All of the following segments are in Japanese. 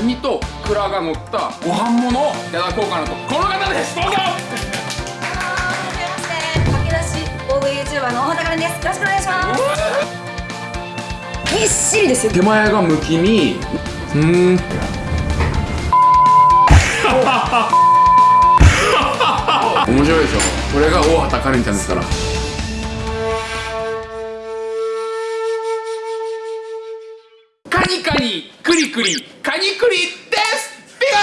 カニとイクラが乗ったご飯物をいただこうかなと。この方です！どうぞ！駆け出し大食い。YouTuber の大畑かですよろしくお願い。しますぎっしりですよ手前がむき身うーん面白い。でしょこれが大畑カレンちゃんですからニカニクリクリカニクリですピカー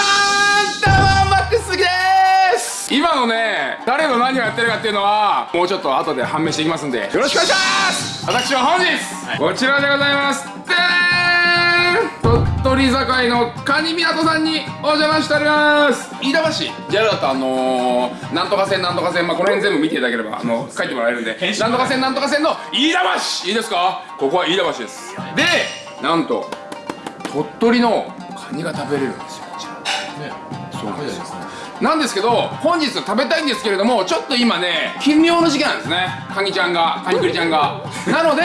ンタワーマックスです今のね誰の何をやってるかっていうのはもうちょっと後で判明していきますんで。よろしくお願いします私は本日、こちらでございます。でーん。鳥取境のカニ港さんにお邪魔しております。飯田橋。JR だとあのー、なんとか線なんとか線まあこの辺全部見ていただければあの書いてもらえるんで。なんとか線なんとか線の飯田橋。いい。ですかここは飯田橋です。でなんと鳥取のカニが食べれるんですよ。こちらそうなんですなんですけど本日食べたいんですけれどもちょっと今ね金妙の時期なんですね。カニちゃんがカニクリちゃんが。なので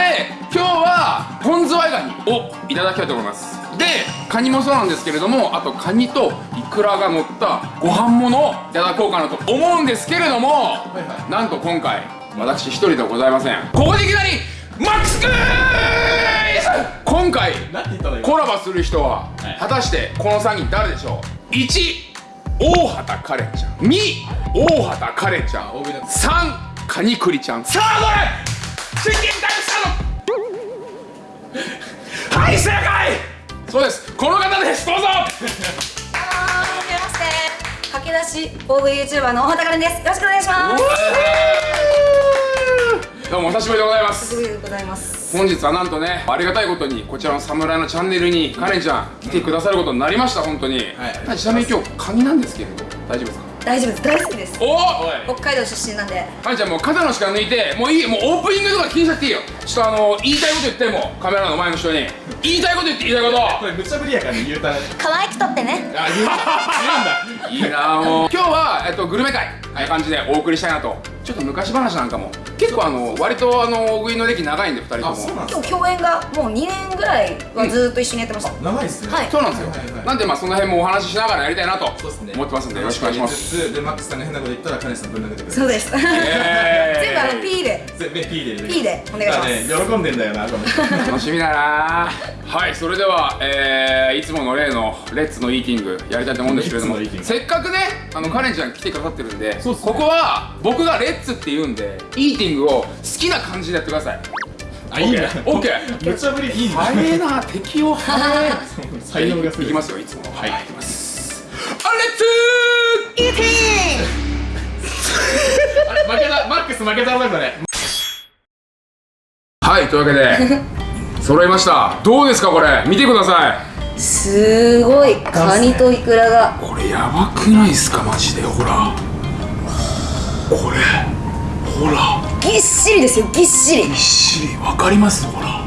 今日は本ズワイガニをいただきたいと思います。でカニもそうなんですけれどもあとカニとイクラが乗ったご飯物をいただこうかなと思うんですけれども、なんと今回私一人ではございません。ここでいきなりマックスクイズ！今回コラボする人は果たしてこの3人誰でしょう？1大畑カレンちゃん。2大畑カレンちゃん。3カニクリちゃん。さあこれ真剣タイムスタート！はい正解！そうです。この方です。どうぞ！はじめまして駆け出し大食い YouTuber の大畑かれんです。よろしくお願いしますどうもお久しぶりでございます。すぐでございます。本日はなんとねありがたいことにこちらの侍のチャンネルにカレンちゃん来てくださることになりました本当に、はい、ちなみに今日カニなんですけれど大丈夫ですか？大丈夫です。大好きです。おお北海道出身なんで。カレンちゃんもう肩の力抜いてもういいもうオープニングとか気にしなくていいよ。ちょっとあの言いたいこと言ってもカメラの前の人に言いたいこと言って言いたいこと。これ無茶ぶりやからね言うたら。可愛く撮ってね。あ言 うんだいいなもう今日は、えっと、グルメ会ああいう感じでお送りしたいなと。ちょっと昔話なんかも。結構あの割とあの大食いの歴長いんで2人とも。あそうなん今日共演がもう2年ぐらいはずっと一緒にやってました、長いっすね。はい。そうなんですよ、はいはいはい。なんでまあその辺もお話ししながらやりたいなと。そうですね。思ってますんでよろしくお願いします。でマックスさんが変なこと言ったらカネさんぶん投げてくれるそうです。全部えーあの P で。全部 P で。P でお願いします。ね喜んでんだよなこの楽しみだなはいそれでは、えー、いつもの例のレッツのイーティングやりたいと思うんですけれどもせっかくねあのカレンちゃん来てくださってるんでね。ここは僕がレッツって言うんでイーティングを好きな感じでやってください。あいいんだオッケー。無茶ぶりいいんだ早えな敵を早え才能がすごい。いきますよいつもはい。い。きますあレッツイーティ あれ負けたマックス負けたなこれ。はいというわけで 揃いました。どうですかこれ。見てくださいすごいカニとイクラが。これやばくないっすかマジでほら。これほら。ぎっしりですよぎっしり。ぎっしりわかります？ほら。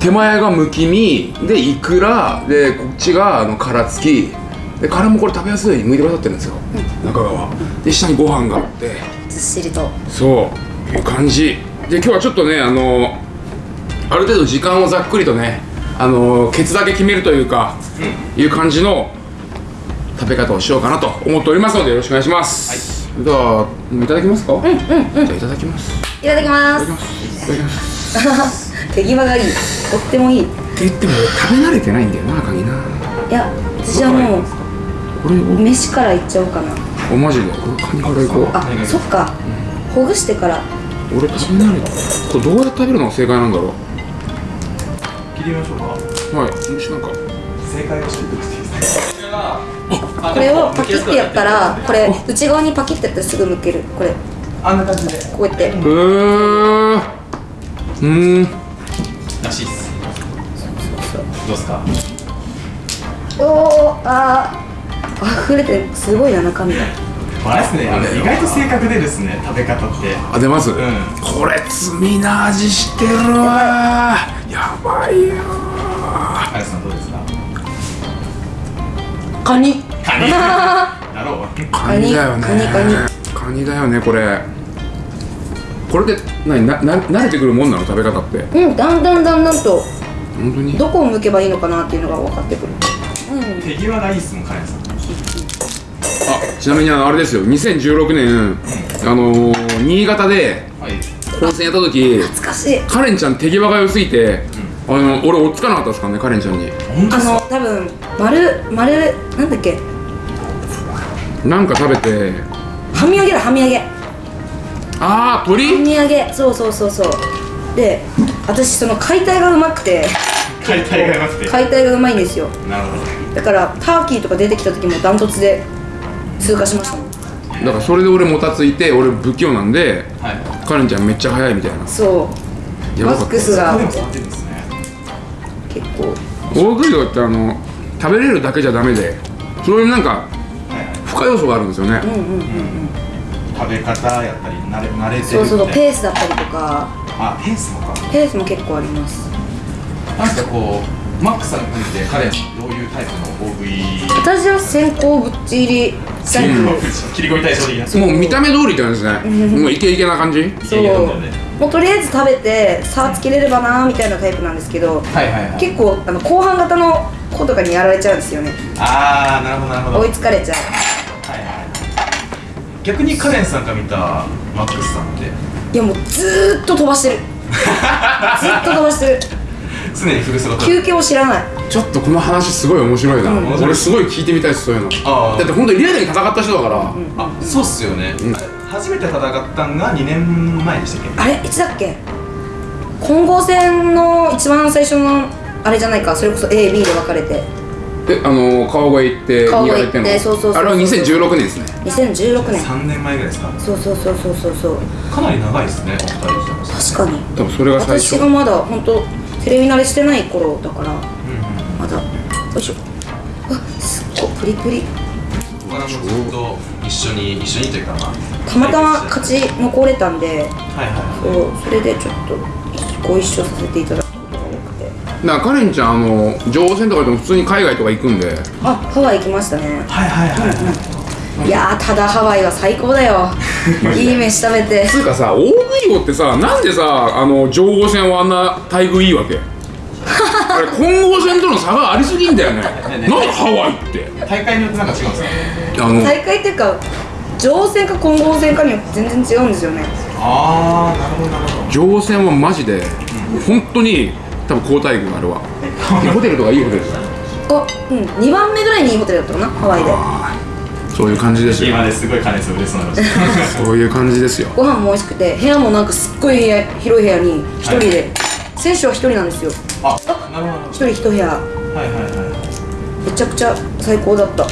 手前がむき身でイクラでこっちがあの殻付き。で殻もこれ食べやすいように剥いてくださってるんですよ、中側。で下にご飯があって。ずっしりと。そう。いう感じ。で今日はちょっとねあのある程度時間をざっくりとねあのケツだけ決めるというか、いう感じの食べ方をしようかなと思っておりますのでよろしくお願いします、ではい。ただきますか？うんうんうん。じゃあいただきます。いただきます。いただきます。す手際がいい。とってもいい。いって言っても食べ慣れてないんだよなカニなや私はもうこれを飯からいっちゃおうかな。おマジで？これカニからいこう。あそっか。ほぐしてから。俺食べ慣れてこれどうやって食べるの？が正解なんだろ切りましょうか。うはい。もしなんか。正解を教えてほしいです。これをパキってやったらこれ内側にパキってやったらすぐ剥ける。これ。あんな感じで。こうやって。へー。うーん。らしいっす。どうっすかおおあー。溢れてすごいな中身があれですね。あの意外と正確でですね食べ方って。あ出ます、ん。これ罪な味してるわ。やばいよあれさんどうですか？カニ。カニ。だろう。カニ。だよね。カニカニ。カニだよねこれ。これで何なな慣れてくるもんなの食べ方って？うんだんだんだんだんと。本当に？どこを向けばいいのかなっていうのが分かってくる。うん。手際がいいっすもんカレンさんあちなみにあのあれですよ。2016年あのー、新潟ではい。本戦やった時懐かしい。カレンちゃん手際が良すぎて、あの俺追っつかなかったですからねカレンちゃんに。あの多分丸丸なんだっけ？なんか食べて。はみ揚げだはみ揚げ。はああ鳥？み揚げ。そうそうそうそう。で私その解体がうまくて。解体がなくて。解体がうまいんですよ。なるほど。だからターキーとか出てきた時もダントツで通過しましただからそれで俺もたついて俺不器用なんではい。カレンちゃんめっちゃ早いみたいな。そう。マやばかった。ックスが結構。大食いってあの食べれるだけじゃダメでそういうなんかはいはい付加要素があるんですよね、うんうんうん食べ方やったり慣れ慣れてるそうそうペースだったりとか。あペースもか。ペースも結構あります。なんかこうマックさんについてカレンさんどういうタイプの大食い。私は先行ぶっち入りタイプ切り込み対象的なもう見た目通りって感じですね。もうイケイケな感じ。そう。もうとりあえず食べて差つけれればなーみたいなタイプなんですけどはいはいはい。結構あの後半型の子とかにやられちゃうんですよね。ああなるほどなるほど。追いつかれちゃう。はいはい逆にカレンさんが見たマックスさんって？いやもうずーっと飛ばしてる。ずっと飛ばしてる。常にフルスロット休憩を知らないちょっとこの話すごい面白いな、うん。俺すごい聞いてみたいですそういうの。あー。だって本当にリアルに戦った人だから、あそうっすよね、うん。初めて戦ったんが2年前でしたっけ？あれ？いつだっけ？混合戦の一番最初のあれじゃないか。それこそ AB で分かれて。えあの川越行って川越行ってそうそうそうそうあれは2016年ですね。2016年。3年前ぐらいですか？そうそうそうそうそうそう。かなり長いですねお二人確かに。多分それが最初。私がまだ本当テレビ慣れしてない頃だから。うんうんまだよいしょ。あすっごいプリプリ。僕はもうずっと一緒に一緒にというかまあたまたま勝ち残れたんではいはいそうそれでちょっとご一緒させていただくことが多くて。だからカレンちゃんあの情報戦とかでも普通に海外とか行くんで。あハワイ行きましたね。はいはいはいはい。いやーただハワイは最高だよ。いい飯食べて。つうかさ大食い王ってさなんでさあの情報戦はあんな待遇いいわけ？混合戦との差がありすぎんだよね。ねなんでハワイって。大会によってなんか違うんですか？あの大会っていうか乗船か混合船かによって全然違うんですよね。ああなるほどなるほど。情報戦はマジで本当に多分好待遇あれは ホテルとかいいホテルあうん。2番目ぐらいにいいホテルだったかなハワイで。そういう感じですよ。今ですごい金さん嬉しそうにな そういう感じですよ。ご飯も美味しくて部屋もなんかすっごい部屋広い部屋に一人で、選手は一人なんですよ。あなるほ一人一部屋。どはいはいはい。めちゃくちゃ最高だった。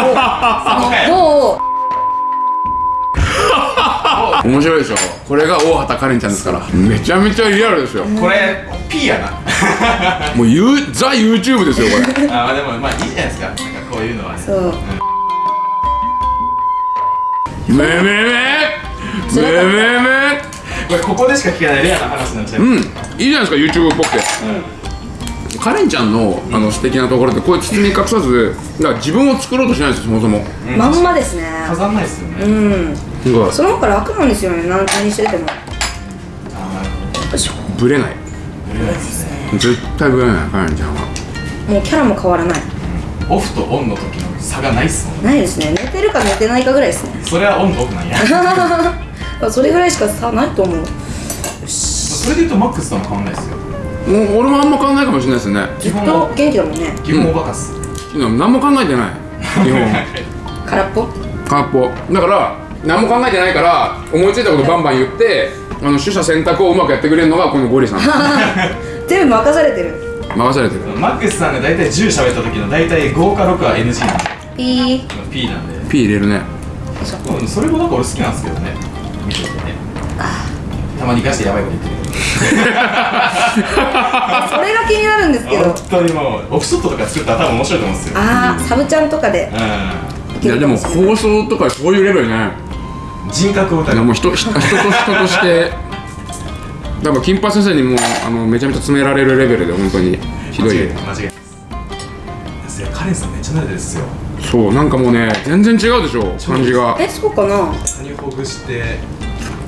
もう面白いでしょ。これが大畑カレンちゃんですから。めちゃめちゃリアルですよ。これ P やな。もうユーザ YouTube ですよこれ。あーでもまあいいじゃないですか。なんかこういうのはね。そう。めめめめめめこれここでしか聞かないレアな話になっちゃう、うん。いいじゃないですか YouTube っぽくて。カレンちゃんのあの素敵なところってこういう包み隠さずだから自分を作ろうとしないんですよそもそも。まんまですね。飾んないですよね、うん。その方が楽なんですよね。何何してても。よあーなるほいしょブレない。ですね。絶対ブレないカレンちゃんは。もうキャラも変わらない。オフとオンの時の差がないっすもんね。ないですね。寝てるか寝てないかぐらいですね。それはオンとオフなんや それぐらいしか差ないと思う。それで言うとマックスとも変わんないですよ。もう俺もあんま考えないかもしれないですね。ずっと元気だもんね。基本おバカっす、何も考えてない。基本。空っぽ？空っぽ。だから何も考えてないから思いついたことバンバン言ってあの取捨選択をうまくやってくれるのがこのゴリさん。全部任されてる。任されてる。マックスさんが大体10喋った時の大体5か6は NG なんで。ピー P なんで。P 入れるね。うんそれもなんか俺好きなんですけどね見ててね。たまにガチでヤバいこと言ってる。それが気になるんですけど。本当にもうオフショットとか作ったら多分面白いと思うんですよ。ああサブちゃんとかでうい。やでも放送とかそういうレベルねん人格をいやもう人人人と人として 多分金八先生にもあのめちゃめちゃ詰められるレベルで本当に。ひどい間違い間違い。ですいやカレンさんめっちゃ慣れてるっすよそうなんかもうね全然違うでしょ感じが。えそうかな？カニほぐして。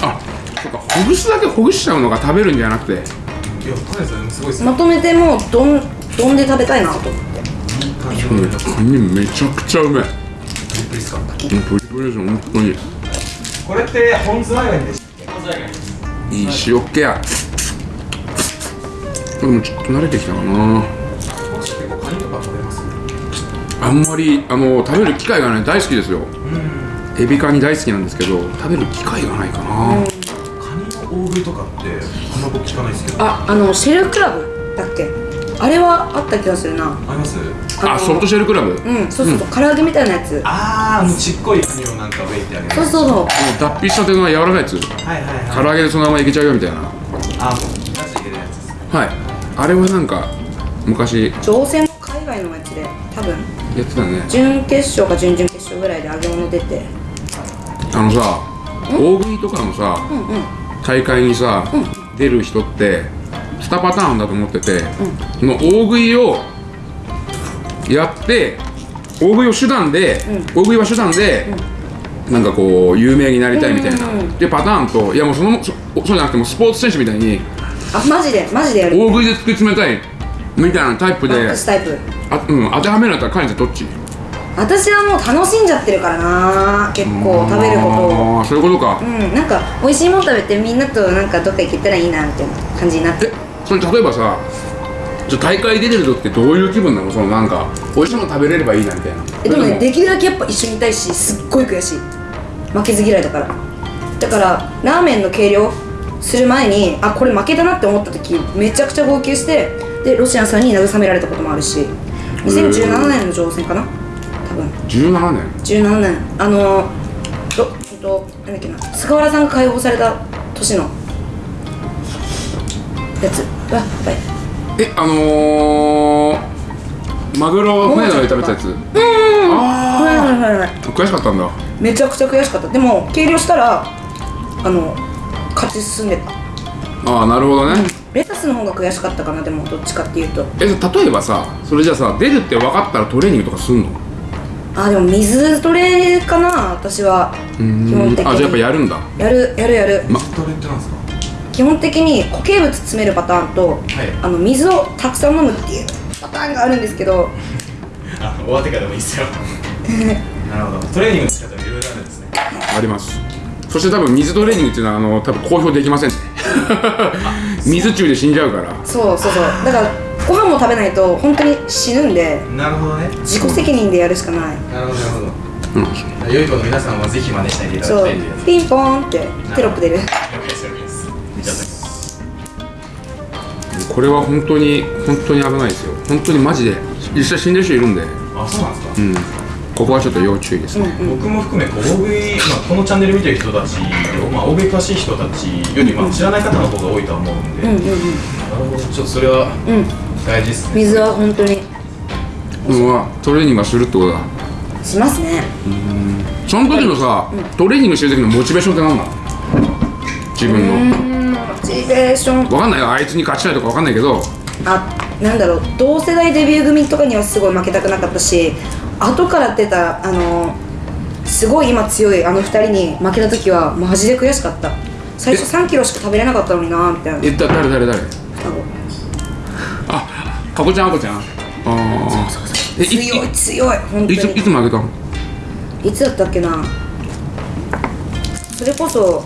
あそっかほぐすだけほぐしちゃうのが食べるんじゃなくて。いやさんすごいっすよまとめてもうどん丼で食べたいなと思って。いい感じ。うんのカニめちゃくちゃうめえ。プリプリですかうんプリプリですよ本当に。これって本ズワイガニでした本ズワイガニいい塩っ気や。でもちょっと慣れてきたかなあんまりあの食べる機会がない大好きですよ。うんエビカニ大好きなんですけど食べる機会がないかな、カニの大食いとかってあんま僕聞かないですけど。ああのシェルクラブだっけ？あれはあった気がするな。あります？のあソフトシェルクラブ、うんそうそうそう、唐揚げみたいなやつ。あーあのちっこいカニをなんかウェイってあげるそうそうそう。脱皮したての柔らかいやつ。はいはい唐揚げでそのままいけちゃうよみたいな。あもうガチで入れるやつですはい。あれはなんか昔。乗船の海外のやつで多分やってたね。準決勝か準々決勝ぐらいで揚げ物出て。あのさ大食いとかのさうんうん。大会にさ、出る人って2パターンだと思ってて、その大食いをやって大食いを手段で、大食いは手段で、なんかこう有名になりたいみたいな、うんうんうん。でパターンといやもうそのそそうじゃなくてもスポーツ選手みたいにあマジで？マジでやる？大食いで突き詰めたいみたいなタイプでクスタイプあ、うん、当てはめるんだったらカインちゃんどっち？私はもう楽しんじゃってるからな結構食べることを。ああそういうことか、うんなんか美味しいもの食べてみんなとなんかどっか行けたらいいなみたいな感じになって。えそれ例えばさじゃあ大会出てる時ってどういう気分なの？そのなんか美味しいもの食べれればいいなみたいな。えでもねできるだけやっぱ一緒にいたいしすっごい悔しい負けず嫌いだから。だからラーメンの計量する前にあこれ負けたなって思った時めちゃくちゃ号泣してでロシアンさんに慰められたこともあるし2017年の乗船かな？多分。17年？17年。あのろえっとなんだっけな？菅原さんが解放された年のやつ。うわやばい。えあのー、マグロ船の上で食べたやつ？はいあはいはいはいあ悔しかったんだ。めちゃくちゃ悔しかった。でも計量したらあの勝ち進んでた。ああなるほどね、レタスの方が悔しかったかなでもどっちかっていうと。え例えばさそれじゃあさ出るって分かったらトレーニングとかすんの？あでも水トレかな私は。基本的に。あじゃあやっぱやるんだ。やるやるやる。まトレってなんですか？基本的に固形物詰めるパターンと、あの水をたくさん飲むっていうパターンがあるんですけど。あ終わってからでもいいっすよ。なるほど。トレーニングの仕方いろいろあるんですね。あります。そして多分水トレーニングっていうのはあの多分公表できません 水中で死んじゃうから。そうそうそう。だからご飯も食べないと本当に死ぬんでなるほどね。自己責任でやるしかない。なるほどなるほど。うん。良い子の皆さんはぜひ真似していただきたいピンポーンってテロップ出る。了解です了解です見ちゃったこれは本当に本当に危ないですよ。本当にマジで。実際死んでる人いるんで。あそうなんですか。うんここはちょっと要注意ですね、僕も含め大食い、まあ、このチャンネル見てる人たち、まあ、大食い詳しい人たちより、まあ、知らない方の方が多いとは思うんで、うんうんうん。なるほど。ちょっとそれはうん。大事ですね。水は本当に。うんまあトレーニングはするってことだ。しますね。その時のさ、トレーニングしてる時のモチベーションって何なの？自分の、うんモチベーション。わかんないよ。あいつに勝ちたいとかわかんないけど。あなんだろう。同世代デビュー組とかにはすごい負けたくなかったし後から出たあのすごい今強いあの二人に負けた時はマジで悔しかった。最初3キロしか食べれなかったのになみたいな。えだ誰誰誰？ああかこちゃんあこちゃん？ああ強い強い本当いついにつ負けたの？いつだったっけな？それこそ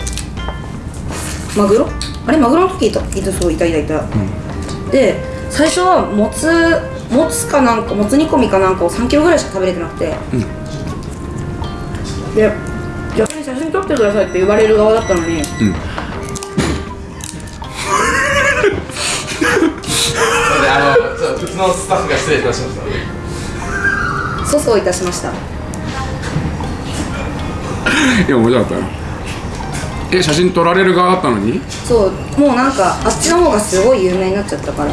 マグロ？あれマグロの時いたいたそういたいたいた、で最初はもつもつかなんかもつ煮込みかなんかを3キロぐらいしか食べれてなくて、で逆に写真撮ってくださいって言われる側だったのに、であのそう普通のスタッフが失礼いたしました。粗相いたしました。いや面白かったな。え写真撮られる側だったのに？そうもうなんかあっちの方がすごい有名になっちゃったから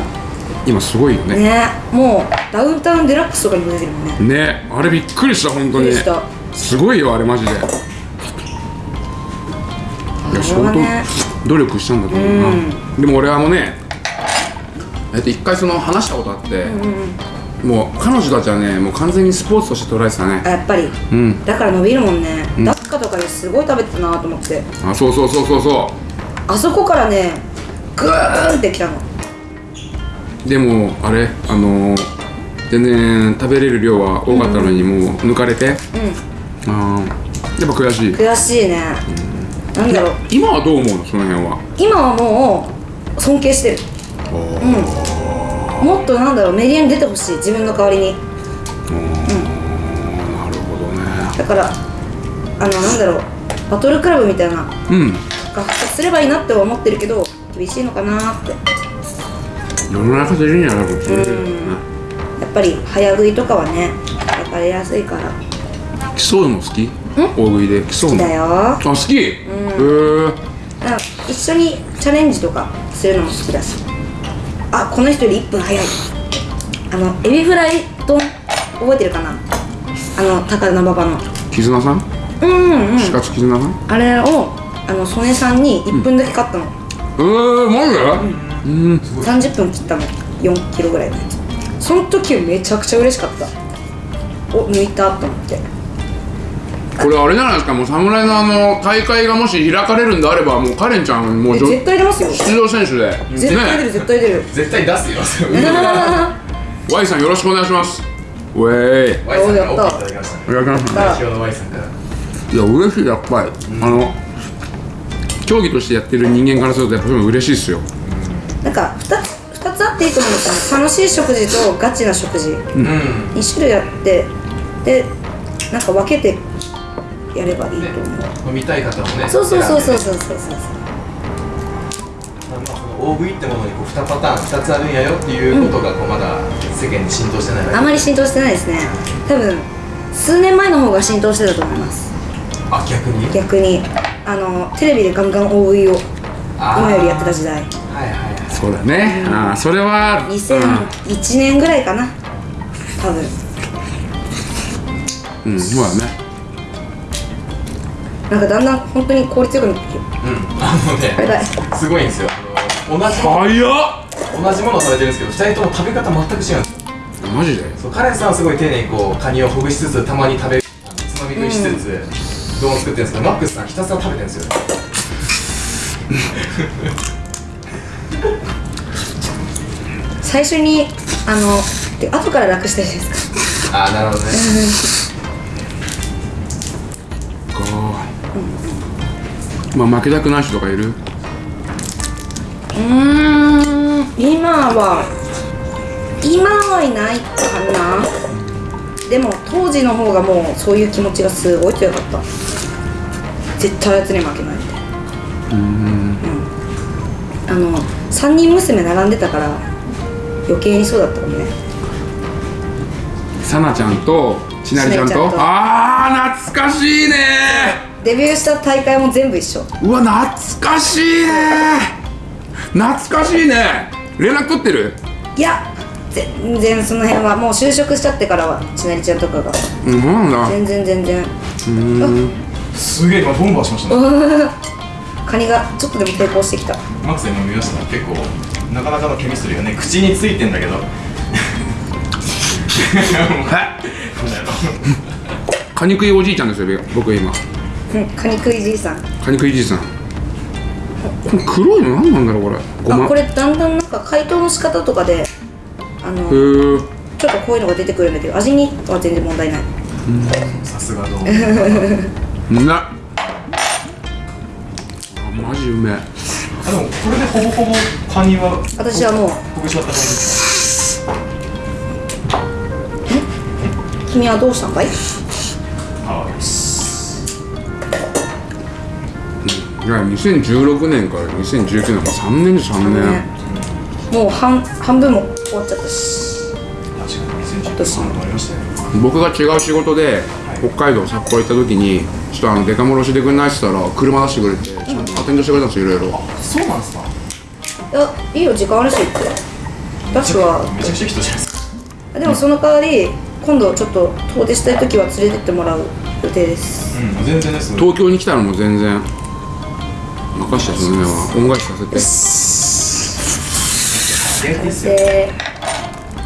今すごいよね。ねもうダウンタウンデラックスとかにも出てるもんね。ねあれびっくりした本当に。すごいよあれマジで。いや相当努力したんだと思うな、でも俺あのねえっと一回その話したことあって、もう彼女たちはねもう完全にスポーツとして捉えてたね。あやっぱり。うん。だから伸びるもんね、ん。ダッカとかですごい食べてたなと思って。あそうそうそうそうそあそこからねグーンってきたの。うでもあれあの全然食べれる量は多かったのにもう抜かれて、うん。あー。やっぱ悔しい。悔しいね。なんだろう。今はどう思うの？その辺は。今はもう尊敬してる。うん。もっとなんだろうメディアに出てほしい。自分の代わりに。なるほどね。だからあのなんだろう。バトルクラブみたいな。うん。が復活すればいいなって思ってるけど厳しいのかなって世の中的にはなんかそういううんやっぱり早食いとかはね焼かれやすいから。競うの好き？大食いで。競うの？だよ。あ好き？へえ。だから一緒にチャレンジとかするのも好きだし。あこの人より1分早い。あのエビフライ丼覚えてるかな？あの高田馬場の。絆さん？うんうん絆さん？あれをあの曽根さんに1分だけ買ったの、えー、マジで？うん30分切ったの4キロぐらいのやつ。その時めちゃくちゃ嬉しかった。お抜いたと思って。これあれじゃないですか？もう侍のあの大会がもし開かれるんであればもうカレンちゃんもう絶対出ますよ。出場選手で。絶対出るね。絶対出る。絶対出すよ。それ Y さんよろしくお願いします。ウェイ。Y さんから OK いただきました。ねお願いします。代表の Y さんから。いや嬉しい。やっぱり、あの競技としてやってる人間からするとやっぱそういうの嬉しいっすよなんか 2, つ2つあっていいと思うんですよ。楽しい食事とガチな食事。うん。2種類あってでなんか分けてやればいいと思う。飲みたい方もねそうそうそうそうそうそうそう。大食いってものにこう2パターン2つあるんやよっていうことがこうまだ世間に浸透してないだけ。あまり浸透してないですね。多分数年前の方が浸透してたと思います。あ逆に？逆に。あのテレビでガンガン大食いを今よりやってた時代。はいはいはいそうだね、ああそれは2001年ぐらいかな。多分。うん、うん、そうだね。なんかだんだん本当に効率よくなってきてうん。あのねすごいんですよ。同じもの早っ。同じものを食べてるんですけど2人とも食べ方全く違うんですよ。マジで？そうカレンさんはすごい丁寧にこうカニをほぐしつつたまに食べるあのつまみ食いしつつ、丼を作ってるんですけどマックスさんひたすら食べてるんですよ 最初にあので後から楽したいじゃないですか。ああなるほどね。かまあ負けたくない人とかいる？うーん今は今はいないかな。でも当時の方がもうそういう気持ちがすごい強かった。絶対あやつに負けないみたいなうん。あの3人娘並んでたから余計にそうだったかもね。さなちゃんとちなりちゃんと。ああ懐かしいね。デビューした大会も全部一緒。うわ懐かしいね。懐かしいね。連絡取ってる？いや全然その辺は。もう就職しちゃってからはちなりちゃんとかが。うんだ。全然全然。すげえ今ボンバーしましたね。カニがちょっとでも抵抗してきた。マックス今見ました。結構なかなかのケミストリーがね口についてんだけど。カニ食いおじいちゃんですよ僕今。うんカニ食いじいさん。カニ食いじいさん。これ黒いの何なんだろうこれ。ごま。あこれだんだんなんか解凍の仕方とかであのちょっとこういうのが出てくるんだけど味には全然問題ない。さすがどううな あマジうめえあでもこれでほぼほぼカニは私はもう。ほぐしった感じです。君はどうしたんかい？いいや2016年から2019年か3年で3年もう半半分も終わっちゃったし。確かに2013年もありました僕が違う仕事で北海道札幌行った時にとあのデカ戻しでくんないって言ったら車出してくれてちゃんとアテンドしてくれたんですよいろいろ。そうなんですか？いやいいよ時間あるしって。ダッシュはめちゃくちゃ人じゃないですかでもその代わり今度ちょっと遠出したい時は連れてってもらう予定です。うん全然です。東京に来たのも全然任その辺は恩返しさせて。す。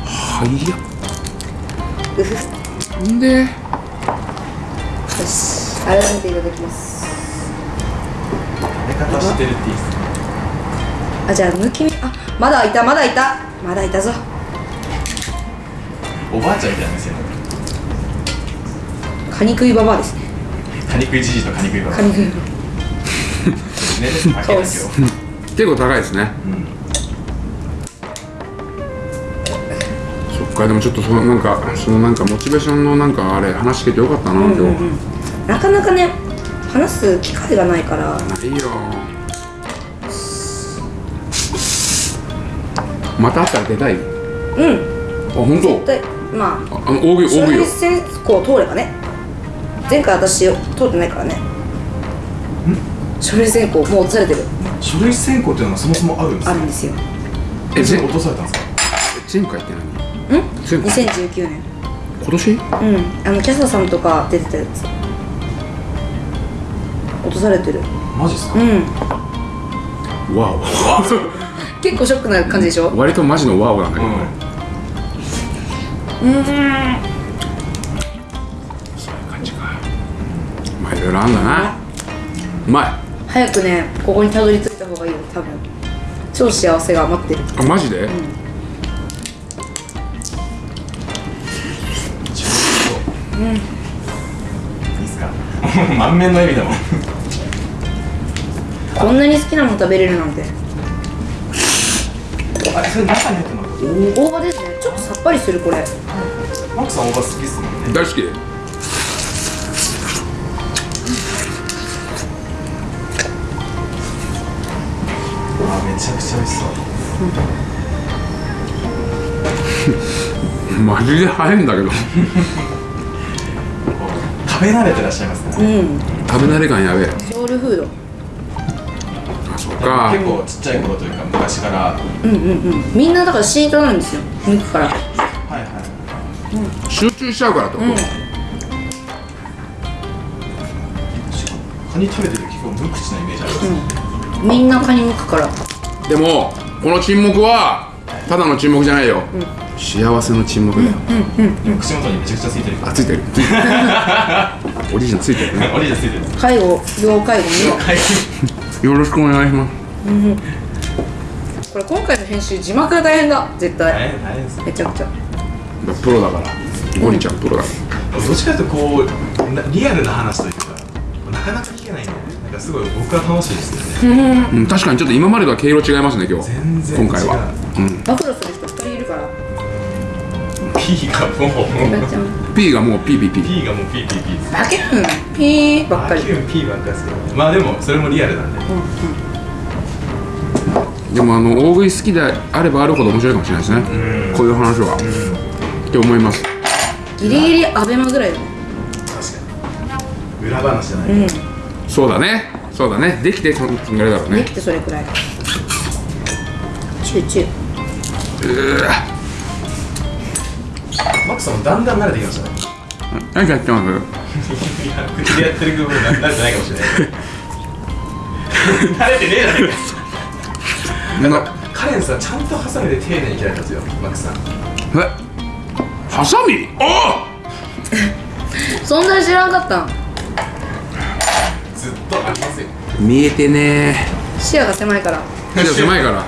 はいやうふ。んで改めていただきます。食べ方知ってるっていいですね。あじゃあ抜き身あまだいたまだいた。まだいたぞ。おばあちゃんみたいなんですよ。カニ食いババアですね。カニ食いじじいとカニ食いばばカニ食いバ年齢差高いですよ。結構高いですね。そっかでもちょっとそのなんかそのなんかモチベーションのなんかあれ話聞けてよかったな今日、バなかなかね話す機会がないから。いいよ。また会ったら出たいあうん。本当？でまあ。あの大食い書類大食いよ選考通ればね。前回私通ってないからね。書類選考もう落とされてる。書類選考っていうのがそもそもあるんですかあるんですよ。えぜそれ落とされたんですか？前回ってん？何前回。2019年今年？うん。あのキャサさんとか出てたやつ落とされてる。マジっすか？うん。わ 結構ショックな感じでしょ？お割とマジのワオなんだけど、うん。うん。そういう感じか。まあいろいろあんだな。うまい。早くねここにたどり着いた方がいいよ多分。超幸せが待ってる。あマジで、ちょっと。いいっすか？満面の笑みだもんこんなに好きなもの食べれるなんて。あれそれ中に入ってます？大葉ですね。ちょっとさっぱりするこれ。マックさん大葉好きっすもんね。大好き。あめちゃくちゃ美味しそう。マジで早いんだけど。食べ慣れてらっしゃいますうねん。食べ慣れ感やべえ。ソウルフードか。結構ちっちゃい頃というか昔から。はうんうんうん。みんなだからシートなんですよ。抜くから。いはい。集中しちゃうからと、うん。カニ食べてる時結構無口なイメージありますね。みんなカニ剥くから。でもこの沈黙はただの沈黙じゃないよ、幸せの沈黙だよ、でも口元にめちゃくちゃついてるあついてるついてる。おじいちゃんついてるね。おじいちゃんついてる。介護要介護にはいよろしくお願いします。これ今回の編集字幕が大変だ。絶対。大変大変です。めちゃくちゃ。プロだから。ゴリちゃんプロだかどっちかというとこうなリアルな話というかなかなか聞けないんでなんかすごい僕は楽しいですよね。ら、うん、確かにちょっと今までとは毛色違いますね今日。全然違う。今回は。うん。暴露する人2人いるから P がもう。P がもう PPP P がもう P P P ですバケンピーばっかり。あキュン P ばっかりですけど。まあでもそれもリアルなんで。でもあの大食い好きであればあるほど面白いかもしれないですね。こういう話は。って思います。ギリギリアベマぐらいだね確かに。裏話じゃない、うん。そうだね。そうだね。できてそのぐらいだろうね。できてそれくらい。チューチューマックさんもだんだん慣れてきましたね。何やってます？いや口でやってる部分が慣れてないかもしれない。慣れてねえじゃないか。な。カレンさんちゃんとハサミで丁寧に切られたんですよマックさん。え？ハサミ？あ！そんなに知らんかったん。ずっとありますよ。見えてね。視野が狭いから。ーじゃ狭いから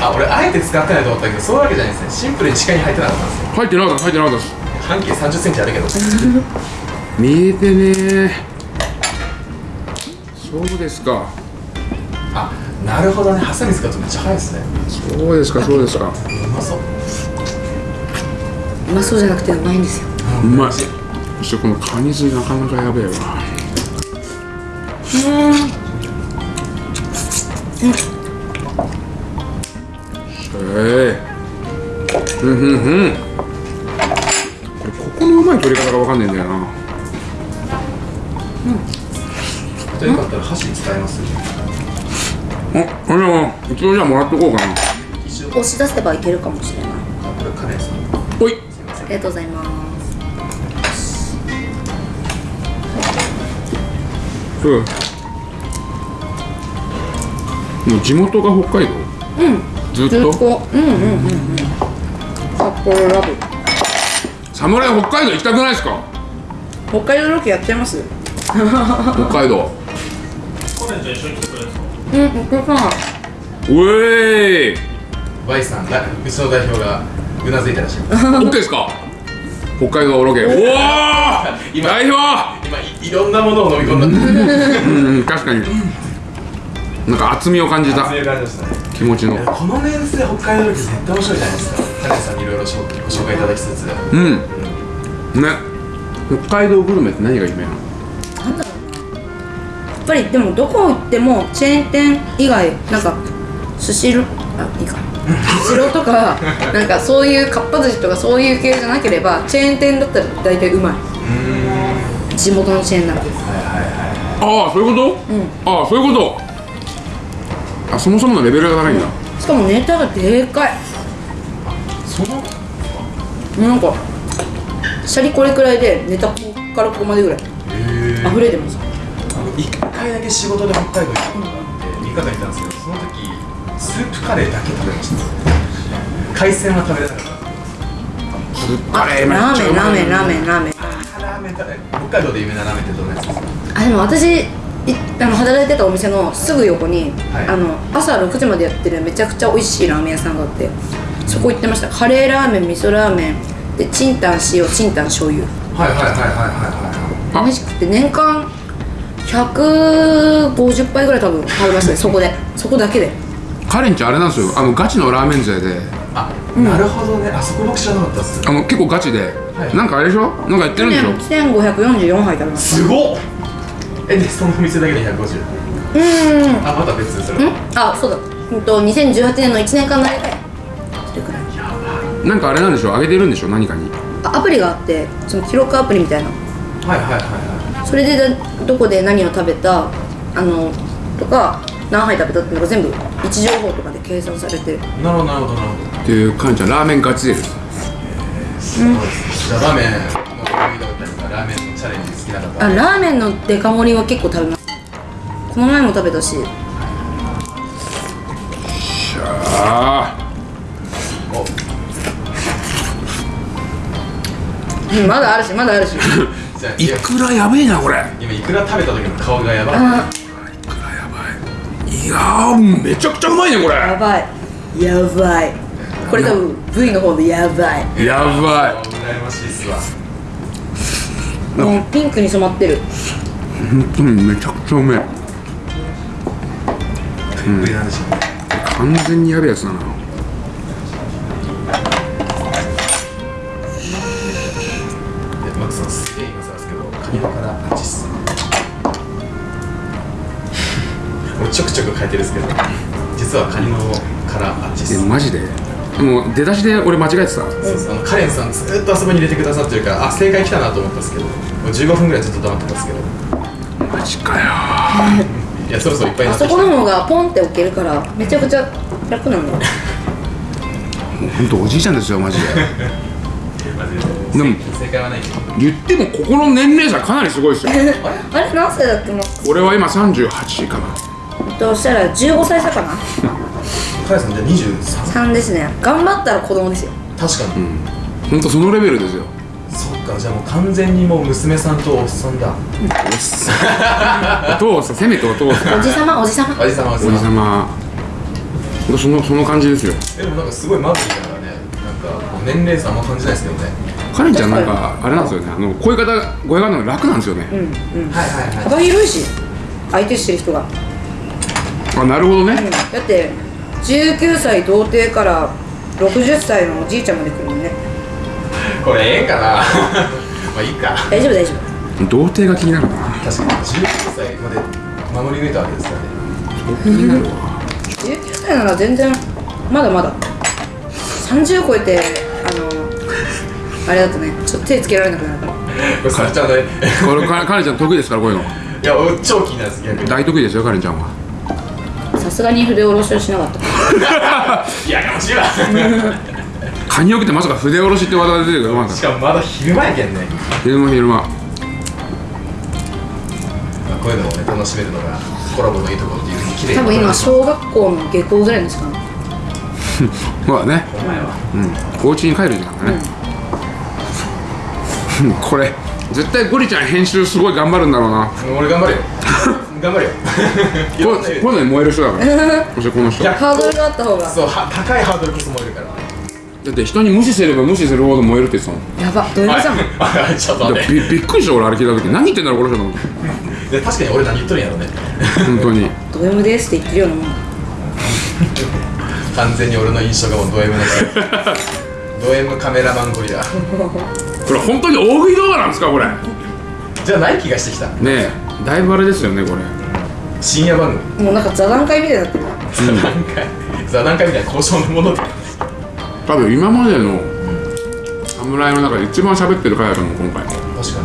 あ俺あえて使ってないと思ったけどそういうわけじゃないですね。シンプルに視界に入ってなかったんですよ入ってなかった入ってなかった。です半径3 0センチあるけど。見えてねーそうですか。あなるほどね。ハサミ使うとめっちゃ早いですね。そうですかそうですか。うまそう。うまそうじゃなくてうまいんですよ。うまい。そしてこのカニ酢なかなかやべえわ。へえうんうんうんこれここのうまい取り方がわかんないんだよな。じゃあよかったら箸使えますあこれは一応じゃあもらっとこうかな。押し出せばいけるかもしれない。あこれカレンさん。ほい。ありがとうございます。うん。もう地元が北海道？うんずっずっと。とうんうんうんうん。札幌ラブ。侍北海道行きたくないですか？北海道ロケやっちゃいます？北海道。去年と一緒に来てくれるんですかうんお客さんうえーい。バイさんだうちの代表がうなずいたらしい OK ですか？北海道ロケ。おお今代表今いいろんなものを飲み込んだ。うん。確かになんか厚みを感じた。そういう感じでしたね。気持ちの。このメンツで北海道ロケ絶対面白いじゃないですか。高橋さんにいろいろご紹介いただきつつ。うん。ね。北海道グルメって何が有名なの？なんだろう。やっぱりでもどこ行ってもチェーン店以外なんかスシローあいいか。スシローとかなんかそういうかっぱ寿司とかそういう系じゃなければチェーン店だったら大体うまい。地元のチェーンならああそういうこと、ああそういうことあそもそものレベルが高いんだ、しかもネタがでかい。その？なんかシャリこれくらいでネタここからここまでぐらい。へ溢れてます。一回だけ仕事で北海道行ったことがあって3日間行ったんですけどその時スープカレーだけ食べました。海鮮は食べれなかった。スープカレーめっラーメンラーちゃうまいメンラーメンラーメン。ラーメン食べ北海道で有名なラーメンってどんなやつですか？あでも私いあの働いてたお店のすぐ横に、はい。あの朝6時までやってるめちゃくちゃ美味しいラーメン屋さんがあってそこ行ってました。カレーラーメン味噌ラーメンでチンタン塩チンタン醤油。はいはいはいはいはいはいあ美味しくて年間150杯ぐらい多分食べましたね そこで。そこだけで。カレンちゃんあれなんですよ。あのガチのラーメン勢で。あ、なるほどね。あそこ僕知らなかったっす。あの結構ガチで、はい。なんかあれでしょ？なんかやってるんでしょ？去年1544杯食べました。すごっえでそのお店だけで150うーん。あまた別それん？あそうだ。うんと2018年の1年間の間でそれくらい？なんかあれなんでしょ上げてるんでしょ何かに。あアプリがあってその記録アプリみたいな。はいはいはいはそれでだどこで何を食べたあのとか何杯食べたっていうのが全部位置情報とかで計算されて。いなるほどなるほどなるほど。っていうカレンちゃん。ラーメンガチ勢ですじゃあラーメンきな方あラーメンのデカ盛りは結構食べます。この前も食べたし。あおうんまだあるしまだあるし。いくらやべえなこれ。今いくら食べた時の顔がやばい。あいくらやばい。いやーめちゃくちゃうまいねこれ。やばい。やばい。これ多分 V の方でやばい。やばい。羨ましいっすわもうピンクに染まってる。本当にめちゃくちゃうめえ。うん。完全にやべえやつだな。でマックさんすげえ今更ですけどカニの殻あっちっす俺ちょくちょく書いてるんですけど実はカニの殻あっちっすえマジで？もう出だしで俺間違えてた。そうそう。あのカレンさんずっとあそこに入れてくださってるからあ正解来たなと思ったんですけど。もう15分ぐらいずっと黙ってたんですけど。マジかよ。いやそろそろいっぱいにあそなってきた。この方がポンって置けるからめちゃくちゃ楽なんだよ。もう本当おじいちゃんですよ マジで。で。も正解はないけど。言ってもここの年齢差かなりすごいですよ。あれ何歳だっけ俺は今38かな。としたら15歳差かなカレンさんじゃあ23 3ですね頑張ったら子供ですよ確かに、本当そのレベルですよそっかじゃあもう完全にもう娘さんとおっさんだおっさんお父さんせめてお父さんおじさまおじさまおじさまおじさまそのその感じですよでもなんかすごいマブリだからねなんかこう年齢差あんま感じないですけどねカレンちゃんなんかあれなんですよねあのこういう方声があるのが楽なんですよね、うんうんはいはいはい幅広いし相手してる人が、あなるほどね、だって19歳童貞から60歳のおじいちゃんまで来るもんね。これええんかな？まあいいか。大丈夫大丈童貞が気になるな。確かに19歳まで守り抜いたわけですからね。気になるわ。夫19歳なら全然まだまだ。30超えてあのあれだとね。ちょっと手つけられなくなるからこれさっちゃんのねこれカカレンちゃん得意ですからこういうの。いや俺超気になるんです逆に。大得意ですよカレンちゃんは。さすがに筆下ろしをしなかった。いやかもしいわカニを切ってまさか筆下ろしって技が出てしかもまだ昼間やけんね、た昼間昼間。まあ、こういうのをね楽しめるのがコラボのいいところっていうふうに綺麗多分今小学校の下校ぐらいの時間ほらね。お前は。うん。お家に帰る時間だね、これ。絶対ゴリちゃん編集すごい頑張るんだろうな。俺頑張るよ 頑張るよ。いころんな意味で。れこれね燃える人だから。そしてこの人。ハードルがあった方が。そうは高いハードルこそ燃えるから。って人に無視すれば無視するほど燃えるって言ってたもん。やば。どういうじゃん。はい。ちょっとびびっくりした俺あれ聞いた時。何言ってんだろこの人と思って。で確かに俺何言っとるんやろね。本当に。ド M ですって言ってるようなもん。完全に俺の印象がもうド M だからド M カメラマンゴリラ。これ本当に大食い動画なんですかこれ。ねじゃない気がしてきた。えだいぶあれですよねこれ。深夜番組。もうなんか座談会みたいになってる。座談会。座談会みたいな交渉のもの多分今までの侍の中で一番喋ってる回だと思う今回。確か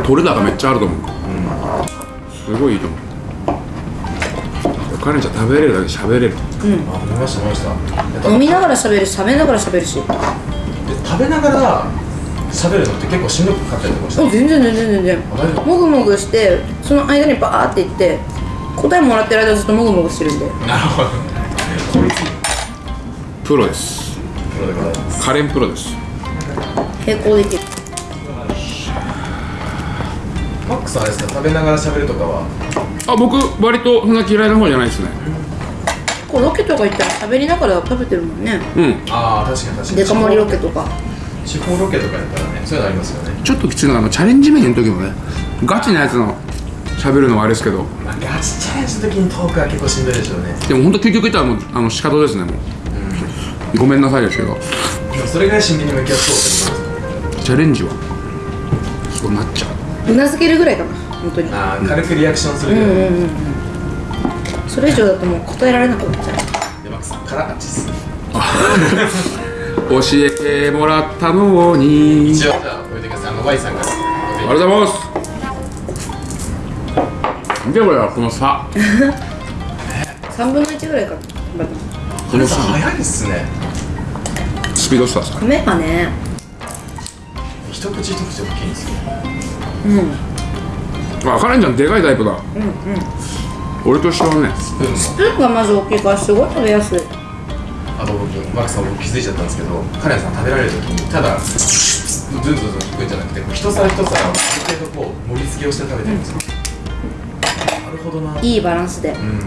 に。取れ高めっちゃあると思う。すごいいいと思う。カレンちゃん食べれるだけ喋れる。あ飲みました飲みました。飲みながら喋るし食べながら喋るし。で食べながら喋るのって結構しんどかったりとかして。あ全然全然全然。もぐもぐしてその間にバーっていって答えもらってる間はずっともぐもぐしてるんで。なるほど。効率いいプロです。プロでございます。カレンプロです。並行できる。マックさんあれですか食べながら喋るとかは？あ僕割とそんな嫌いな方じゃないですね。こうロケとか行ったら喋りながら食べてるもんね。うん。ああ確かに確かに。デカ盛りロケとか地方ロケとかやったらねそういうのありますよね。ちょっときついのがあのチャレンジメニューの時もねガチなやつの喋るのはあれですけど。まあガチチャレンジの時にトークは結構しんどいでしょうね。でも本当究極言ったらもうあの仕方ですねもう、ごめんなさいですけど。でもそれぐらい真剣に向き合そうってことです。チャレンジは？そうなっちゃう。うなずけるぐらいかな本当に。ああ軽くリアクションするぐらい、うんうんうん。それ以上だともう答えられなくなっちゃう。でマックさんからあっちっす 教えてもらったのに。一応じゃあ置いてくださいあの Y さんから。ありがとうございます。見てこれよこの差。3分の1ぐらいか。なこの差早いっすね。スピードスターさ米がね。一口一口大きいんですよ。うん。あカレンちゃんでかいタイプだ。うんうん。俺と一緒だね。スプーンがまず大きいからすごい食べやすいあと僕マックさん僕気づいちゃったんですけどカレンさん食べられる時にただズンズンズンいくんじゃなくて一皿一皿ある程度こう盛り付けをして食べてるんですよ、なるほどないいバランスで。うん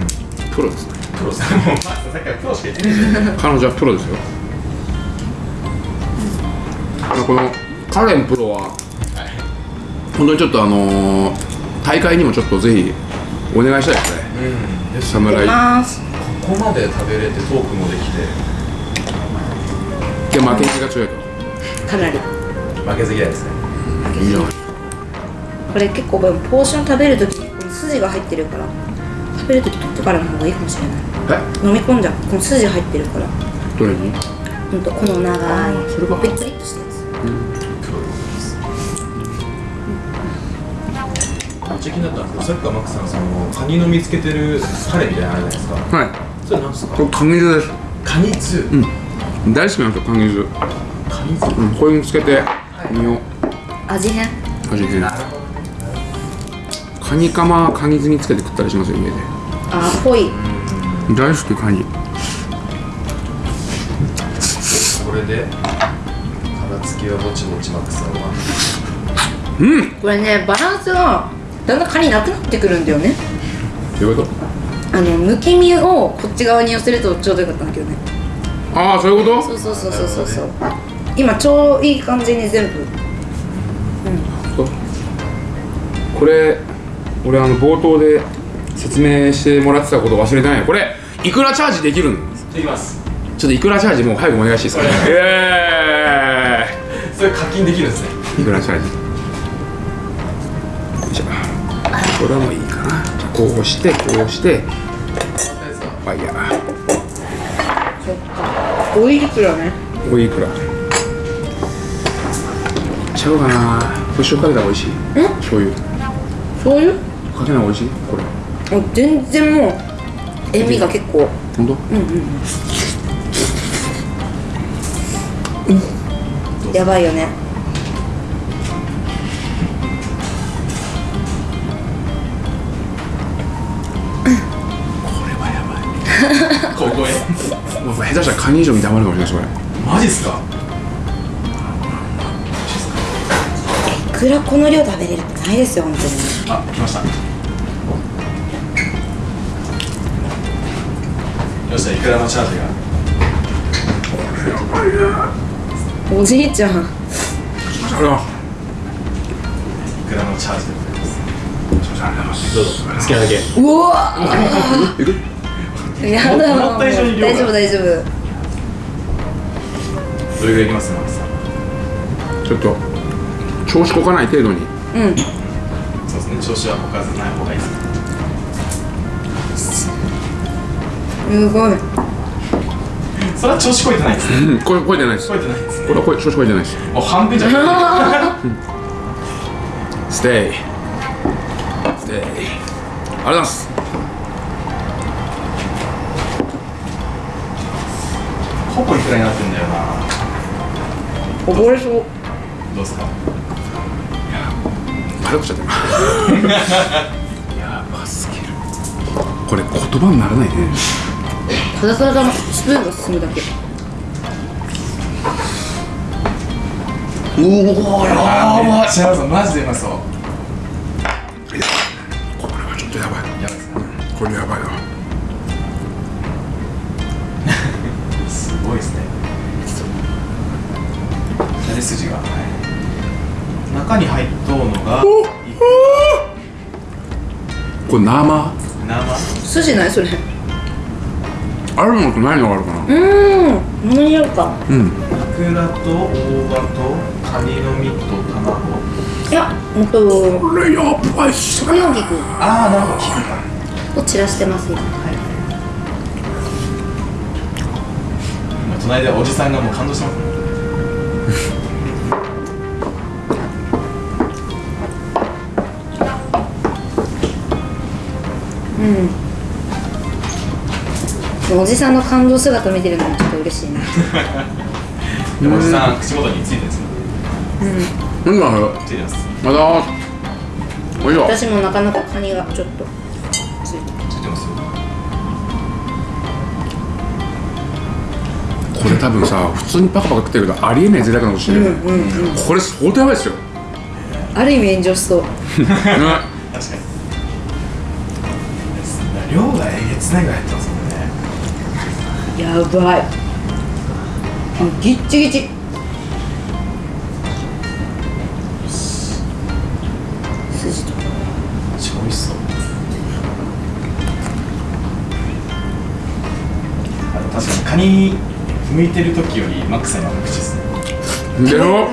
プロですね。プロさんもうマックさんさっきからプロしか言ってない。じゃん彼女はプロですよ。このカレンプロは本当にちょっとあのー、大会にもちょっとぜひお願いしたいですね。うん。で侍出ますここまで食べれてトークもできて。で負け気が強いとかなり。負けず嫌いですね。いいじゃないこれ結構ポーション食べるときにこの筋が入ってるから。食べるとき取ってからの方がいいかもしれない。え？飲み込んじゃう。この筋入ってるから。どれに？ほんとこの長い。それがペッリッとしたやつ。プロでございます。めっちゃ気になったんですけどさっきからマックさんそのカニの見つけてるカレーみたいなのあるじゃないですか。はいそれなんですか？これカニ酢ですカニ酢、うん大好きなんですよカニ酢カニ酢うんこれにつけて身を味変味変カニカマカニ酢につけて食ったりしますよ家であーぽい大好きカニこれで殻付きはぼちぼちマックさんはうんこれねバランスがだんだんカニなくなってくるんだよねどういうことあのむき身をこっち側に寄せるとちょうどよかったんだけどね。ああそういうこと？そうそうそうそうそう。そう今ちょうどいい感じに全部。これ俺あの冒頭で説明してもらってたこと忘れてないよ。これいくらチャージできるの？できます。ちょっといくらチャージもう早くお願いしていいですか？えそれ課金できるんですね。えいくらチャージ？これはもういいかな。こうしてこうしてファイヤーそっかおいくらね？おいくら？いっちゃおうかな。これ塩かけたら美味しい？醤油。醤油？かけない美味しい？これ。あ全然もう塩味が結構。本当？やばいよね下手したらカニ以上に黙るかもしれないこれ。マジっすか？いくらこの量食べれるってないですよ本当に。あ来ました。よっしゃいくらのチャージが？おじいちゃん。あれはいくらのチャージでございます？どうぞ。好きなだけ。うわいく？思った以上に量が大丈夫大丈夫。どれぐらいいきますマキさんちょっと調子こかない程度に。うん。そうですね調子はこかずない方がいいです。すごい。それは調子こいてないですね。うんこれ超えてないです。こいてないですね。これはこれ調子超えてないです。もう半分じゃない。ステイ。ステイ。ありがとうございますほぼいくらになってんだよな。溺れそうどうですか？軽くしちゃってる。やばすぎる。これ言葉にならないね。ただただスプーンが進むだけ。うおやばい。シャラさんマジでうまそうこれはちょっとやばい。やばい。これやばいわ筋が、はい、中に入っとうのがこれ生？生。筋ないそれ。あるのとないのがあるかな。うーん何やるか。うん。イクラと大葉とカニの身と卵。いやうんとこれやばいっす小麦粉ああなるほどを散らしてますよ今隣でおじさんがもう感動してます。ねうん。おじさんの感動姿見てるのもちょっと嬉しいな。でおじさん口元についてるんですよ何だこれついてます。まだ？おいしょ私もなかなかカニがちょっと。ついてますよ。これ多分さ普通にパカパカ食ってるけどありえない贅沢なことしてる、うんうんうん。これ相当やばいっすよ、ね、ある意味炎上しそう。確がえげつないぐらい入ってますもんねやばいギッチギチ筋と超美味しそうあの確かにカニ剥いてる時よりマックさんには無口ですねでしょ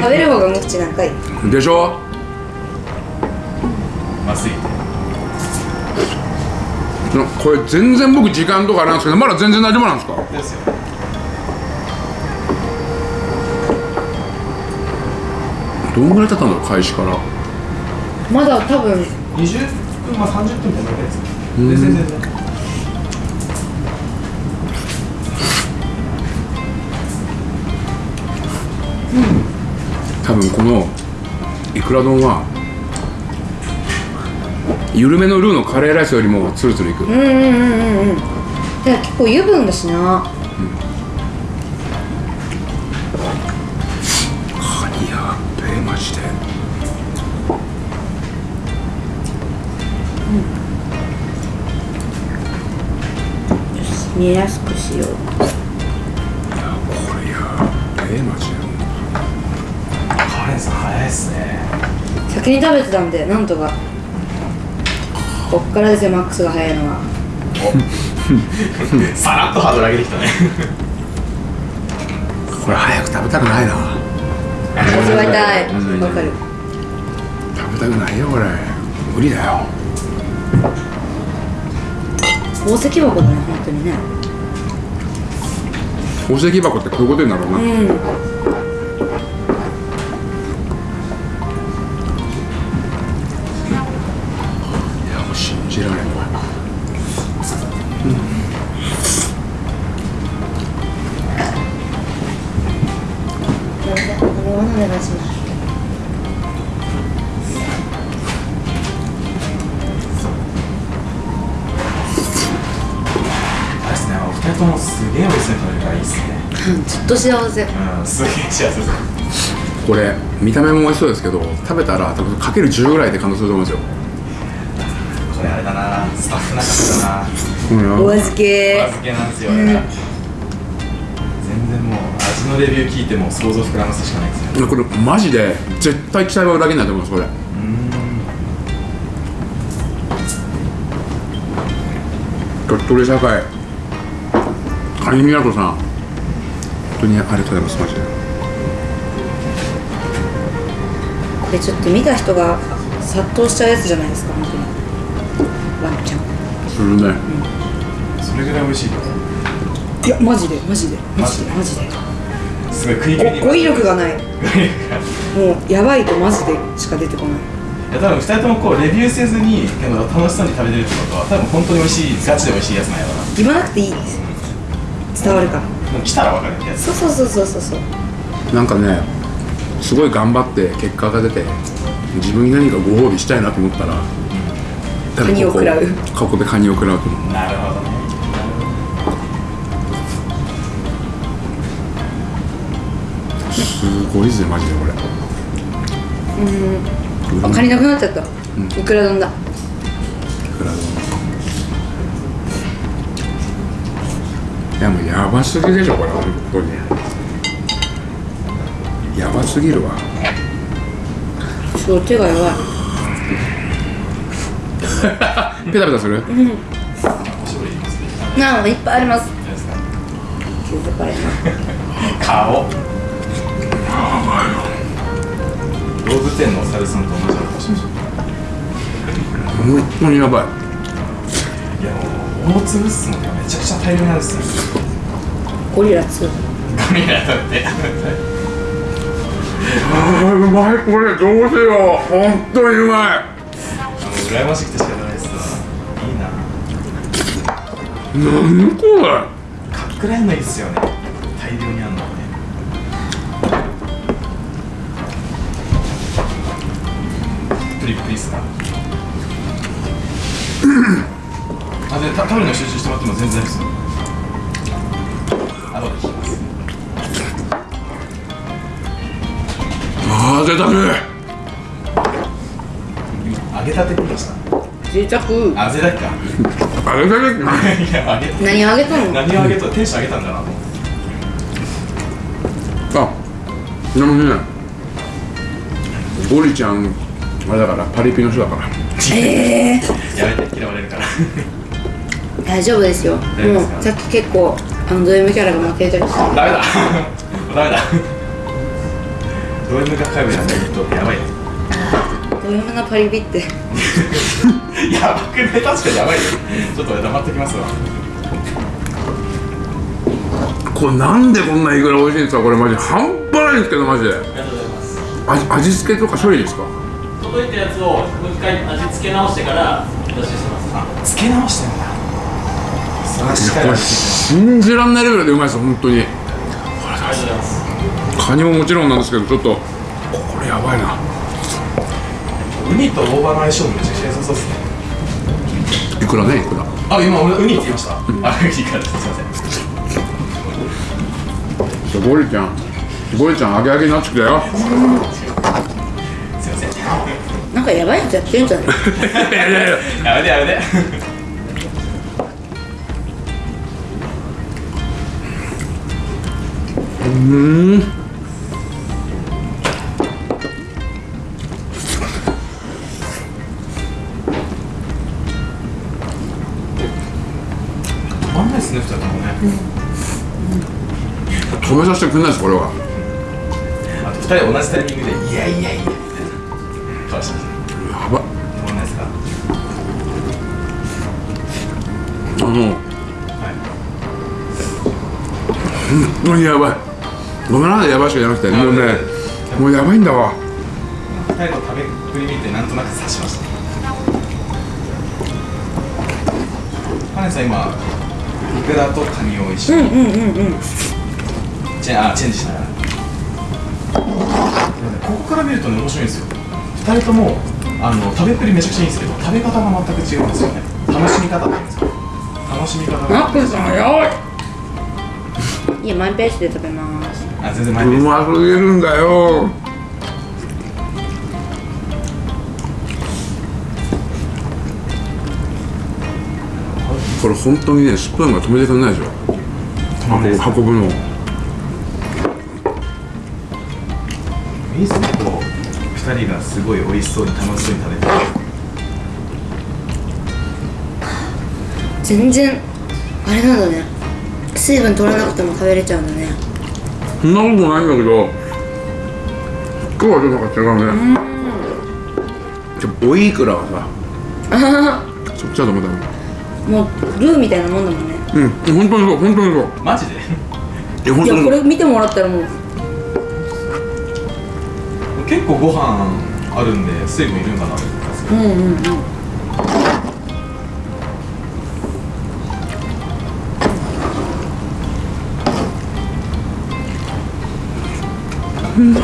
食べる方が無口なんかいでしょまずいこれ全然僕時間とかあれなんですけどまだ全然大丈夫なんですか？ですよ。どんぐらい経ったんだろう開始から。まだ多分。20分まあ30分みたいなぐらいです。全然全然。多分このいくら丼は緩めのルーのカレーライスよりもツルツルいく、うんうんうんうんうん。でも結構油分だしな。カニやっべえマジで。見えやすくしよう。いやこれやっべえマジで。カレンさん早いっすね。先に食べてたんでなんとかからですよマックスが早いのは。さらっとハードル上げてきたね。これ早く食べたくないな。味わいたい。うんわかる食べたくないよこれ。無理だよ。宝石箱だね本当にね。宝石箱ってこういうことになるな、いやうん幸せ。うんすげえ幸せ。これ見た目も美味しそうですけど食べたら多分かける10ぐらいで感動すると思うんですよ。これあれだな。スタッフなかったな。うん。お預け。お預けなんですよ、俺ら全然もう味のレビュー聞いても想像膨らますしかないですよこれマジで絶対期待は裏切らないと思いますこれ。鳥取社会。カニ港さん。本当にありがとうございますマジで。これちょっと見た人が殺到しちゃうやつじゃないですか本当に。ワンちゃん。するね。それぐらい美味しいといやマジでマジでマジで？マジですごい食い気味に語彙力がない。もうやばいとマジでしか出てこない。いや多分2人ともこうレビューせずに楽しそうに食べてるってことは多分本当に美味しいガチで美味しいやつなんやろな。言わなくていいです。伝わるからもう来たら分かるってやつそうそうそうそうそう。そうなんかねすごい頑張って結果が出て自分に何かご褒美したいなと思ったら多分カニを食らう。ここでカニを食らうと思う。なるほどね。すごいぜマジでこれ。あカニなくなっちゃった、いくら丼だ？いやもうやばすぎでしょこれ本当に。やばすぎるわ。ちょっと手がやばい。ペタペタする？おしぼりいりますねなあいっぱいあります。顔。動物園のお猿さんと同じような顔してまし本当にやばい。たいやもう大粒っすもんねめちゃくちゃ大量なんですよ。ゴリラ2ゴリラだって。あうまいこれどうしよ。う本当にうまい。羨ましくて仕方ないですわ。いいな。何これ。隠れんのいいっすよね。大量にあんのはねプリプリっすな食べるの集中してもらっても全然です。よ後で聞きますあー贅沢今揚げたてって言いました贅沢あぜだっか。あれだけいや揚げた何あげたの？何を揚げたテンション上げたんだなあでもねゴリちゃんあれだからパリピの人だから。え えやめて嫌われるから大丈夫ですよ。もうさっき結構あのド M キャラが負けたりしてダメだ。ダメだ。ド M が会話やないとやばいド M なパリピって。やばくね。確かにやばいよ。ちょっと俺黙ってきますわ。これなんでこんないくら美味しいんですか？これマジ半端ないんですけどマジで。ありがとうございます。味味付けとか処理ですか？届いたやつをもう一回味付け直してからお出ししてます。あつけ直してこれ信じらんないレベルでうまいです本当に。ありがとうござい。ますカニももちろんなんですけどちょっとこれやばいな。ウニと大葉の相性めちゃくちゃ良さそうですね。いくらねいくら？あ今俺ウニって言いました、あウニからです。すいません。じゃあゴリちゃん。ゴリちゃん。揚げ揚げになってきたよ。すいません。なんかやばいやつやってるんじゃない いやいやいや。やめてやめてうスで食べます。あ全然前です。うますぎるんだよ。ここれ本当にねスプーンが止めてくれないでしょ。運ぶの。いいっすねこう二人がすごい美味しそうに楽しそうに食べてる。全然あれなんだね水分取らなくても食べれちゃうんだね。そんなことないんだけど今日はちょっと違うね。じゃあオイイクラはさ そっちだと思ったのはもうルーみたいなもんだもんね。うん。本当にそう本当にそう。マジで？いや本当にいやこれ見てもらったらもう。結構ご飯あるんで水分いるんかな？と思ったんですけうんうん。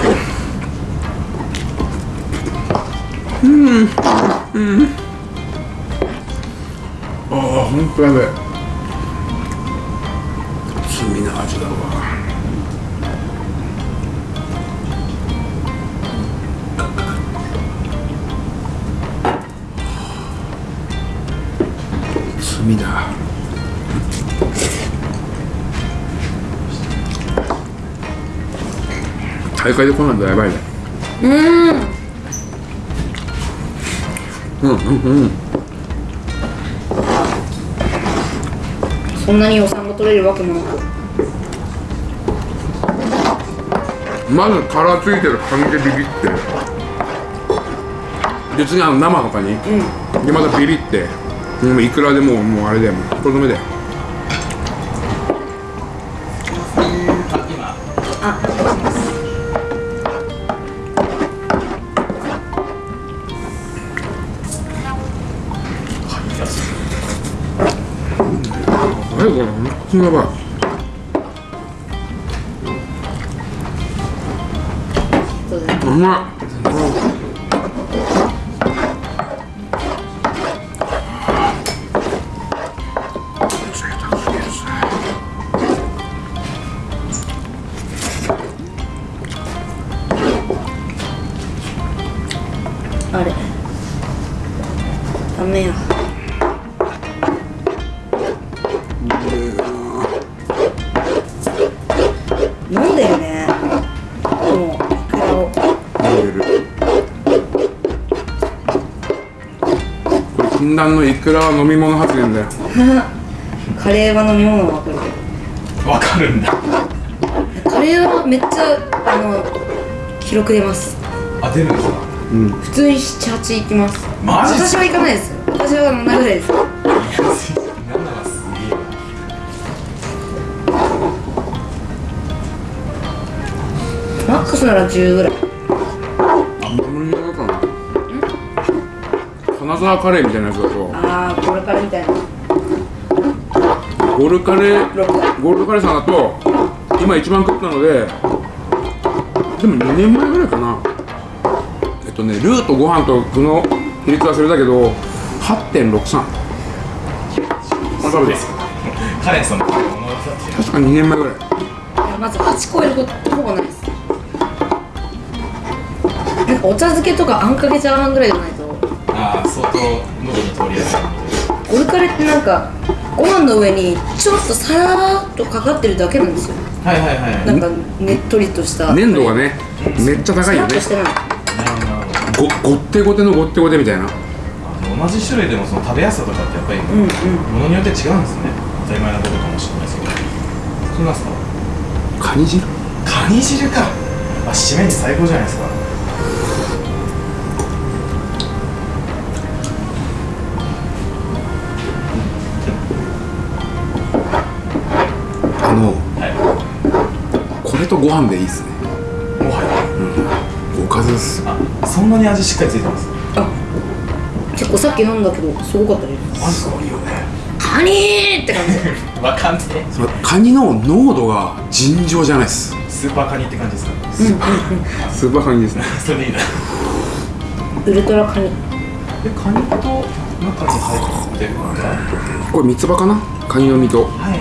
うん。ああ本当やべえ大会で来ないとやばいねうん。うん。うん。うん。そんなに予算が取れるわけもなく。まず殻ついてるカニでビビって。で次あの生のカニ、でまたビビって。もういくらでもうもうあれだよもうとどめだよこうまい禁断のいくらは飲み物発言だよ。カレーは飲み物は分かるけわかるんだ。どカレーはめっちゃあの記録出ます。あ出るんですか？普通に78いきます。マジ私は行かないです。私は7ぐらいです。マックスなら10ぐらい金沢カレーみたいなやつだと。ああこれからみたいな。ゴールカレー6ゴールドカレーさんだと今一番食ったのででも2年前ぐらいかな。えっとねルーとご飯と具の比率忘れたけど8.63まあ食べてカレンさん確か2年前ぐらい。いやまず8超えることほぼないです。なんかお茶漬けとかあんかけチャーハンぐらいじゃないとああ相当喉に通りやすいオルカレってなんかご飯の上にちょっとさらっとかかってるだけなんですよ。はいはいはい。なんかねっとりとした。粘度がねめっちゃ高さいよね。ごごってごてのごってごてみたいな。あ同じ種類でもその食べやすさとかってやっぱりものによって違うんですね。当たり前なことかもしれないですけど。そうなんですか？カニ汁？カニ汁か。あ締めに最高じゃないですかとご飯でいいっすね。もはやおかずっす。あそんなに味しっかりついてます？あ結構さっき飲んだけどすごかったです。マジかいいよね。カニーって感じ。わかんねえ。そのカニの濃度が尋常じゃないっす。スーパーカニって感じですか？スーパーカニですね。それでいいな。ウルトラカニ。でカニと中に入ってこれ三つ葉かな？カニの身と。いはいはい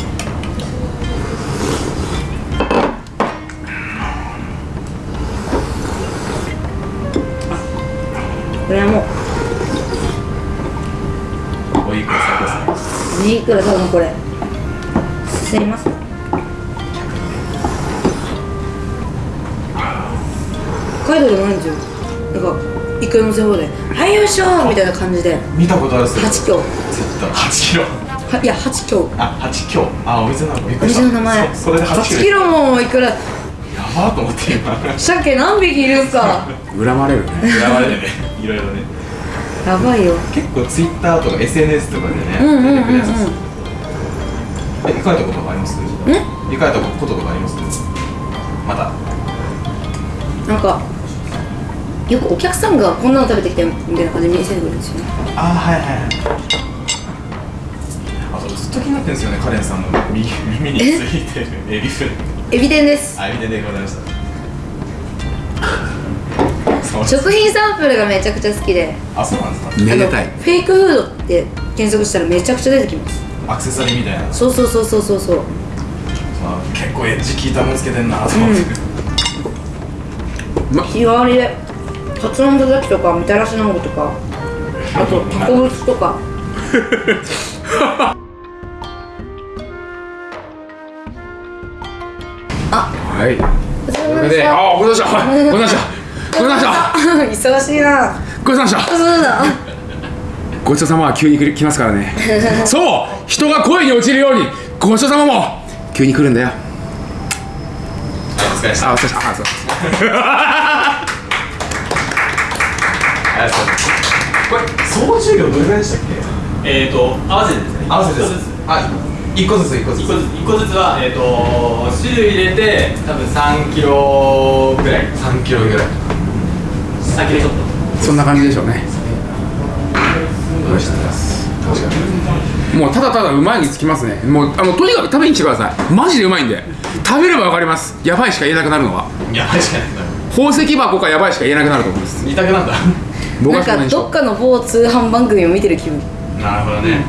いくら多分これ。すいません。北海道でもないんですよなんかいくら乗せ放題はいよいしょーみたいな感じで。見たことあるっすよ。8強。絶対。8キロはいや8強。あ8キロあお店の。名前お店の名前。そそれで8 8キロキロもいくら？やばーと思って今。鮭何匹いるんすか？恨まれるね。やばいね。いろいろねやばいよ。結構ツイッターとか SNS とかでねうんうんうんうん。え行かれたことあります？行かれたこととかあります？またなんかよくお客さんがこんなの食べてきてみたいな感じで見せてくるんですよね。あはいはいはい。あとずっと気になってるんですよねカレンさんの右耳についてるエビフライ。エビ天です。あエビでございました食品サンプルがめちゃくちゃ好きで。あそうなんですか？めでたい。あのフェイクフードって検索したらめちゃくちゃ出てきます。アクセサリーみたいな。そうそうそうそうそうそう。あ結構エッジ効いたもんつけてんなと思って、日替わりでカツ丼たたきとかみたらし団子とか。あとタコブツとか。はい。お疲それれ様でした。であごちそうさまでした。ごちそうさまでしたごちそうさまでした。忙しいな。ごちそうさまでした。そうだごちそうさまは急に来来ますからね。そう人が恋に落ちるようにごちそうさまも。急に来るんだよ。お疲れでした。あお疲れ様あそう。ありがとう。ございますこれ総重量どれぐらいでしたっけ？えーと合わせてですね。合わせて一個ずつあ一個ずつ一個ずつ。一個ずつ一個ずつはえーと汁入れて多分3キロぐらい。3キロぐらい。3キロちょっとそんな感じでしょうね。もうただただうまいにつきますね。もうあのとにかく食べに来てください。マジでうまいんで。食べればわかります。やばいしか言えなくなるのは。いや確かに宝石箱かやばいしか言えなくなると思います。二択なんだ。僕なんかどっかの某通販番組を見てる気分。なるほどね。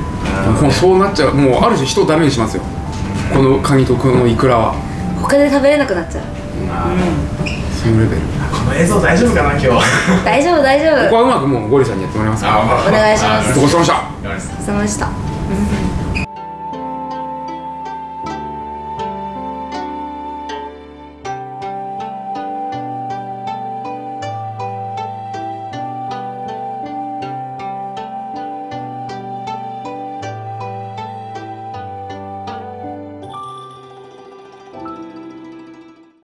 もうそうなっちゃう。もうある種人をダメにしますよ。このカニとこのイクラは。他で食べれなくなっちゃうそのレベル。この映像大丈夫かな今日。大丈夫大丈夫。ここはうまくもうゴリさんにやってもらいますから。お願いします。ごちそうさまでした。やばいですお疲れ様でした